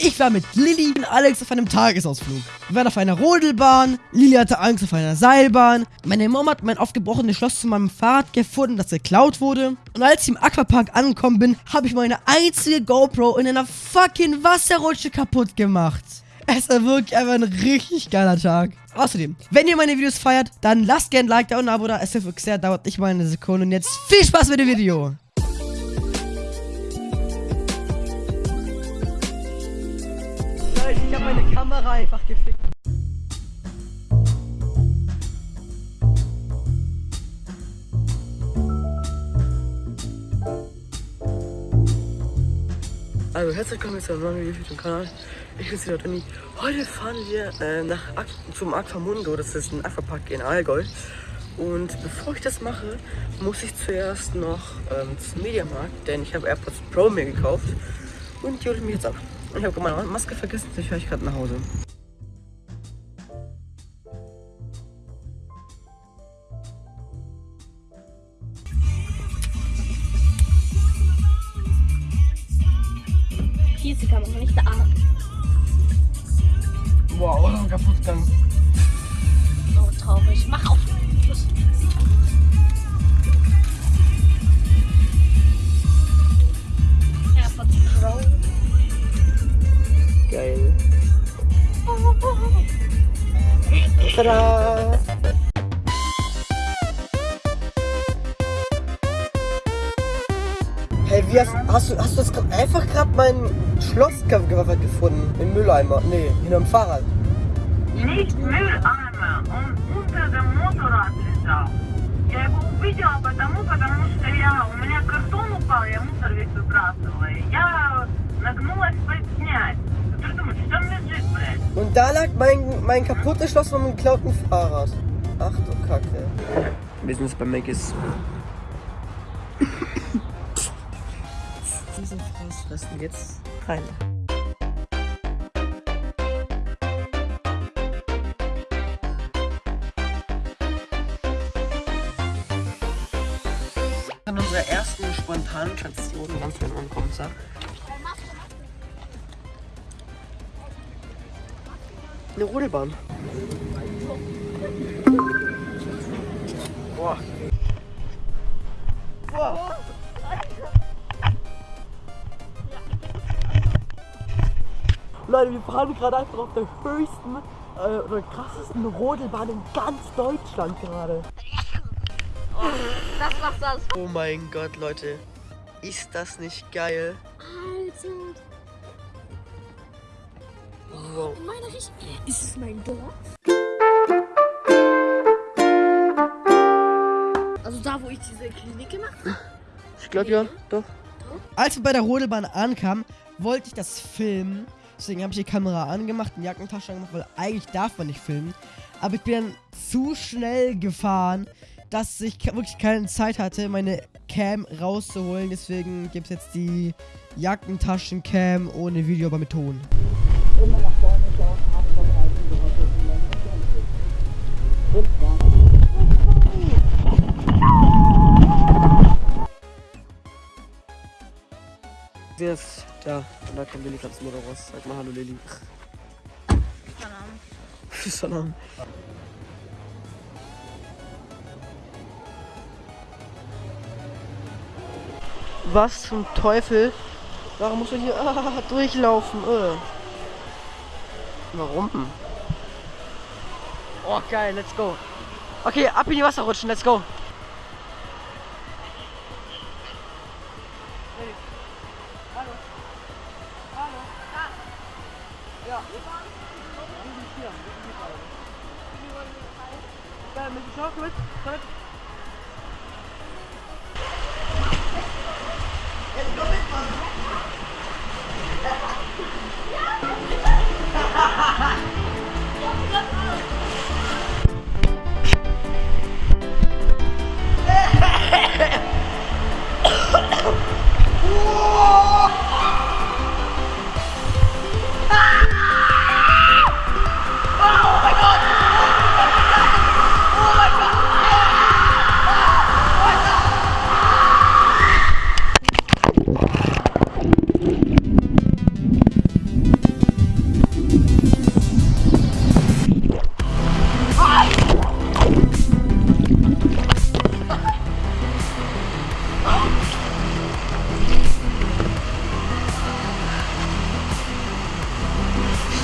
Ich war mit Lilly und Alex auf einem Tagesausflug. Wir waren auf einer Rodelbahn, Lilly hatte Angst auf einer Seilbahn, meine Mom hat mein aufgebrochenes Schloss zu meinem Fahrrad gefunden, das geklaut wurde. Und als ich im Aquapark angekommen bin, habe ich meine einzige GoPro in einer fucking Wasserrutsche kaputt gemacht. Es war wirklich einfach ein richtig geiler Tag. Außerdem, wenn ihr meine Videos feiert, dann lasst gerne ein Like da und ein Abo da. Es hilft wirklich sehr, dauert nicht mal eine Sekunde. Und jetzt viel Spaß mit dem Video. Leute, ich habe meine Kamera einfach gefickt. Also herzlich willkommen zu einem neuen Video Kanal. Ich bin wieder Toni. Heute fahren wir äh, nach Ak zum Aquamundo, das ist ein Aquapark in Allgäu. Und bevor ich das mache, muss ich zuerst noch ähm, zum Mediamarkt, denn ich habe AirPods Pro mir gekauft und die hole ich mir jetzt ab. Ich habe meine Maske vergessen, ich höre ich gerade nach Hause. Hier ist die Kamera, nicht da. Wow, kaputt gegangen. So traurig. Mach auf. Tada! Hey, wie hast, hast du hast du das grad, einfach gerade mein Schloss ge- ge- gefunden im Mülleimer? Nee, hinterm Fahrrad. Nicht Mülleimer, он unter dem Motorrad лежал. Я его увидела потому, потому что я, у меня картон упал, я мусор весь выбрасывала. И я нагнулась подснять. Ты что думаешь, что он лежит, блядь? Und da lag mein, mein kaputtes Schloss von meinem geklauten Fahrrad. Ach du Kacke. Wir sind jetzt bei Maggis. Diesen Fraß fressen jetzt rein. An unserer ersten spontanen Station ganz wenn man Eine Rodelbahn. Boah. Boah. Leute, wir fahren gerade einfach auf der höchsten äh, oder krassesten Rodelbahn in ganz Deutschland gerade. Das was das. Oh mein Gott, Leute. Ist das nicht geil? Alter. Wow. In meiner Richtung. Ist es mein Dorf? Also da, wo ich diese Klinik gemacht habe? Ich glaube ja, doch. Als wir bei der Rodelbahn ankamen, wollte ich das filmen. Deswegen habe ich die Kamera angemacht, eine Jackentasche angemacht, weil eigentlich darf man nicht filmen. Aber ich bin dann zu schnell gefahren, dass ich wirklich keine Zeit hatte, meine Cam rauszuholen. Deswegen gibt es jetzt die Jackentaschen-Cam ohne Video, aber mit Ton. Jetzt, da, und da kommt Lilly ganz nur raus. Sag mal Hallo Lilly. Salam. Was zum Teufel? Warum musst du hier ah, durchlaufen? Äh. Warum? Oh geil, let's go. Okay, ab in die Wasser rutschen, let's go.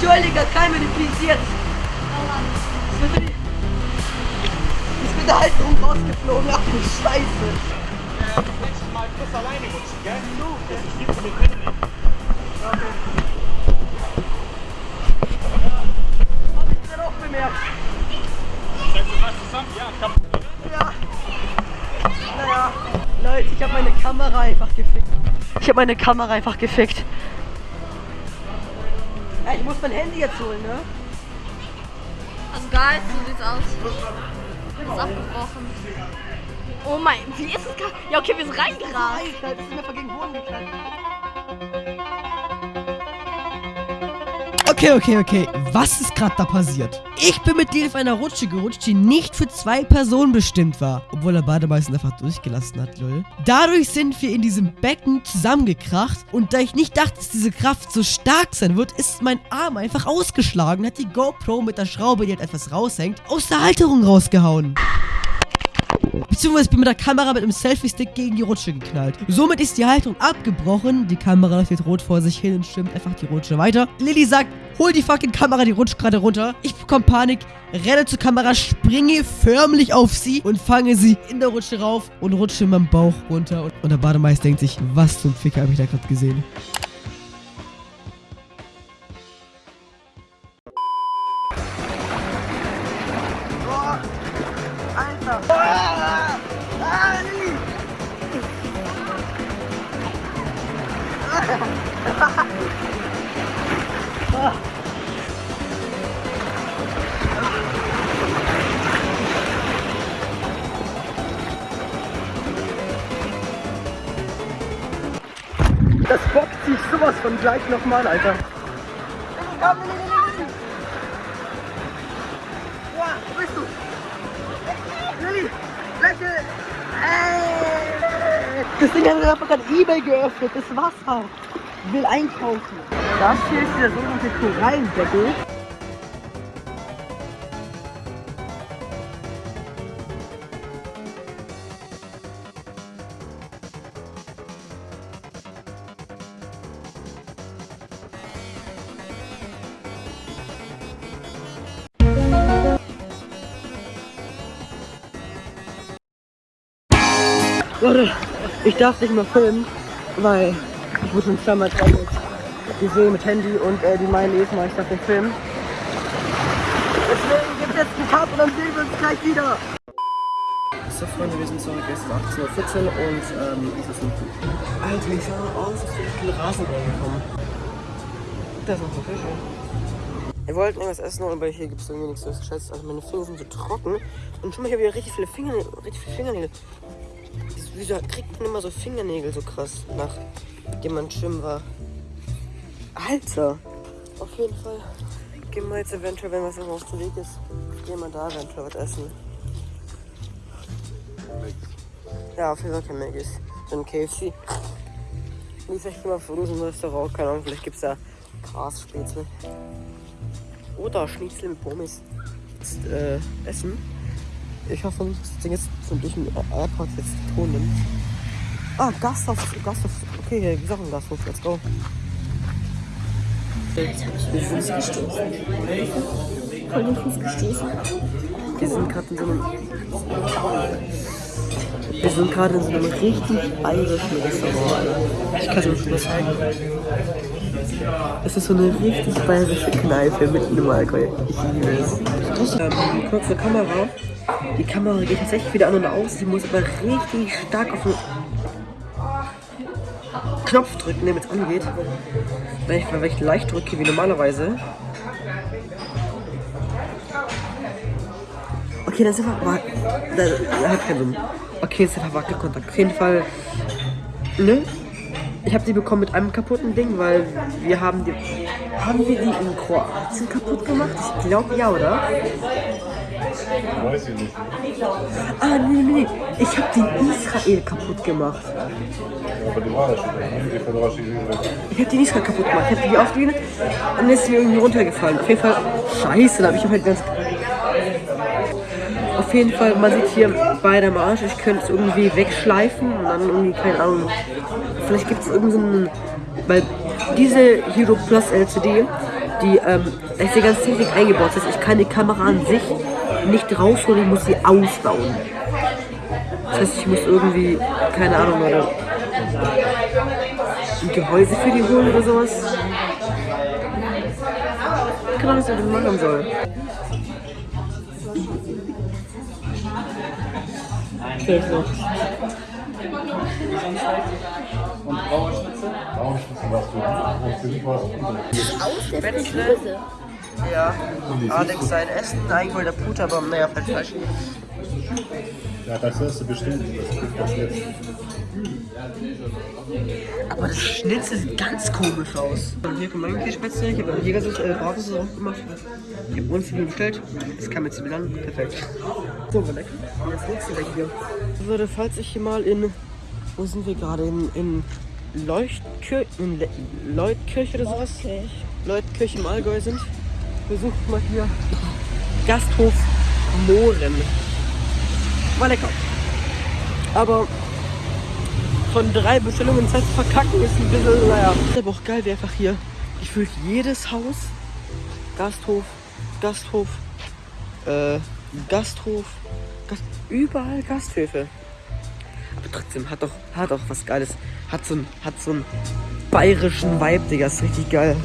Kein manipuliert. Ich bin, mit- ich bin der Halterung rausgeflogen. Ach du Scheiße. Nächstes Mal kurz alleine rutschen, gell? Du, ich gebe dir Hab ich dann auch bemerkt. Seid ihr was zusammen? Ja, komm. Ja. Naja. Leute, ich habe meine Kamera einfach gefickt. Ich habe meine Kamera einfach gefickt. Ey, ich muss mein Handy jetzt holen, ne? Also geil, so sieht's aus. Ist abgebrochen. Oh mein, wie ist es gerade? Ja, okay, wir sind reingerast. Das ist mir gegen den Boden geknallt. Okay, okay, okay. Was ist gerade da passiert? Ich bin mit Lil auf einer Rutsche gerutscht, die nicht für zwei Personen bestimmt war. Obwohl er Bademeister einfach durchgelassen hat, lol. Dadurch sind wir in diesem Becken zusammengekracht. Und da ich nicht dachte, dass diese Kraft so stark sein wird, ist mein Arm einfach ausgeschlagen. Hat die GoPro mit der Schraube, die halt etwas raushängt, aus der Halterung rausgehauen. Beziehungsweise bin mit der Kamera mit einem Selfie-Stick gegen die Rutsche geknallt. Somit ist die Haltung abgebrochen. Die Kamera jetzt rot vor sich hin und schwimmt einfach die Rutsche weiter. Lilly sagt, hol die fucking Kamera, die rutscht gerade runter. Ich bekomme Panik, renne zur Kamera, springe förmlich auf sie und fange sie in der Rutsche rauf und rutsche in meinem Bauch runter. Und, und der Bademeister denkt sich, was zum Ficker habe ich da gerade gesehen? Gleich nochmal, Alter. Komm, Lilly, Lilly, Lilly. Ja, wo bist du? Lilly, lächel! Ey! Das Ding hat einfach gerade Ebay geöffnet, das Wasser. Will einkaufen. Das hier ist der sogenannte Korallendeckel. Leute, ich darf nicht mehr filmen, weil ich wurde schon zweimal gesehen mit Handy und äh, die meinen jedes Mal, ich darf den filmen. Deswegen gibt es jetzt einen Cut und dann sehen wir uns gleich wieder. So Freunde, wir sind zurück, es ist 18.14 Uhr und ähm, es ist ein Alter, ich sah aus, als wäre ich in Rasenball gekommen. Das ist noch so Fische. Wir wollten irgendwas essen, aber hier gibt es irgendwie nichts so geschätzt. Also meine Finger sind so trocken. Und schon mal, ich habe wieder richtig viele Fingernägel. Richtig viele Fingernägel. Wieso kriegt man immer so Fingernägel so krass, nachdem man schwimmen war? Alter! Auf jeden Fall gehen wir jetzt eventuell, wenn was auf dem Weg ist, gehen wir da eventuell was essen. Ja, auf jeden Fall kein Maggis. Dann KFC. Wie ist echt immer für uns im Restaurant? Keine Ahnung, vielleicht gibt es da Grasspitzel. Oder Schnitzel mit Pommes. Jetzt, äh, essen. Ich hoffe nicht, dass das Ding jetzt so durch den Airport jetzt Ton nimmt. Ah, Gasthof, Gasthof. Okay, hier ist auch ein Gasthof. Let's go. Voll den Fuß gestoßen. Wir sind gerade in so einem. Wir sind gerade in so einem richtig bayerischen Restaurant. Ich kann es euch mal zeigen. Es ist so eine richtig bayerische Kneipe mitten im Allgäu. Ich liebe es. Kurze Kamera. Die Kamera geht tatsächlich wieder an und aus. Die muss aber richtig stark auf den Knopf drücken, damit es angeht. Wenn ich, wenn ich leicht drücke wie normalerweise, Okay, das ist einfach. wa- Das hat keinen Sinn. Okay, das ist einfach Wackelkontakt. Auf jeden Fall. Ne? Ich habe die bekommen mit einem kaputten Ding, weil wir haben die. Haben wir die in Kroatien kaputt gemacht? Ich glaube ja, oder? Weiß ich nicht. Ah, nee, nee, nee. Ich habe die in Israel kaputt gemacht. Aber die war da schon. Ich habe die in Israel kaputt gemacht. Ich habe die aufgelehnt und dann ist sie mir irgendwie runtergefallen. Auf jeden Fall. Scheiße, da habe ich halt ganz. Auf jeden Fall, man sieht hier beide am Arsch. Ich könnte es irgendwie wegschleifen und dann irgendwie, keine Ahnung. Vielleicht gibt es irgendeinen. Weil diese Hero Plus LCD die, ähm, ist die ganze Technik eingebaut. Das heißt, ich kann die Kamera an sich nicht rausholen, ich muss sie ausbauen. Das heißt, ich muss irgendwie, keine Ahnung, oder ein Gehäuse für die holen oder sowas. Keine Ahnung, was ich damit machen soll. Vielleicht noch. Braunschnitzel warst du. Und für dich war es Spätzle. Ja, Alex sein Essen, eigentlich wollte der Puter, aber naja, falsch, falsch. Ja, das hörst du bestimmt. Das jetzt. Aber das Schnitzel sieht ganz komisch aus. Und hier kommt mein Käsespätzle, ich habe beim Jäger äh, Bratwurst auch gemacht. Ich habe uns viel bestellt. Das kam jetzt wieder an. Perfekt. So, war lecker. Und das nächste gleich hier. Würde, falls ich hier mal in, wo sind wir gerade? In, in Leuchtkirche, in Le Leutkirche oder sowas? Leutkirche im Allgäu sind. Besuchen mal hier Gasthof Mohren. War lecker. Aber von drei Bestellungen zu verkacken ist ein bisschen, naja. Aber auch geil, wie einfach hier gefühlt jedes Haus, Gasthof, Gasthof, äh, Gasthof, Gast, überall Gasthöfe. Aber trotzdem hat doch, hat doch was Geiles. Hat so ein, hat so einen bayerischen Vibe, Digga, ist richtig geil.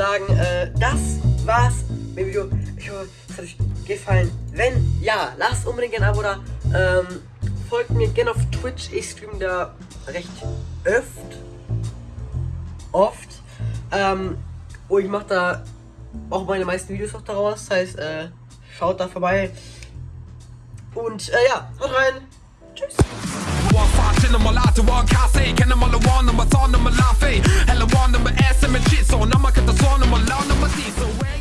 Sagen, äh, das war's mit dem Video. Ich hoffe, es hat euch gefallen. Wenn ja, lasst unbedingt ein Abo da. Ähm, folgt mir gerne auf Twitch. Ich streame da recht öft. Oft. Ähm, und ich mache da auch meine meisten Videos auch daraus. Das heißt, äh, schaut da vorbei. Und äh, ja, haut rein. Tschüss. On my lot to I say, can I'm all the one, I'm a son, I'm a I'm one, I'm a I'm a shit, so now I got the son, I'm a loud, so.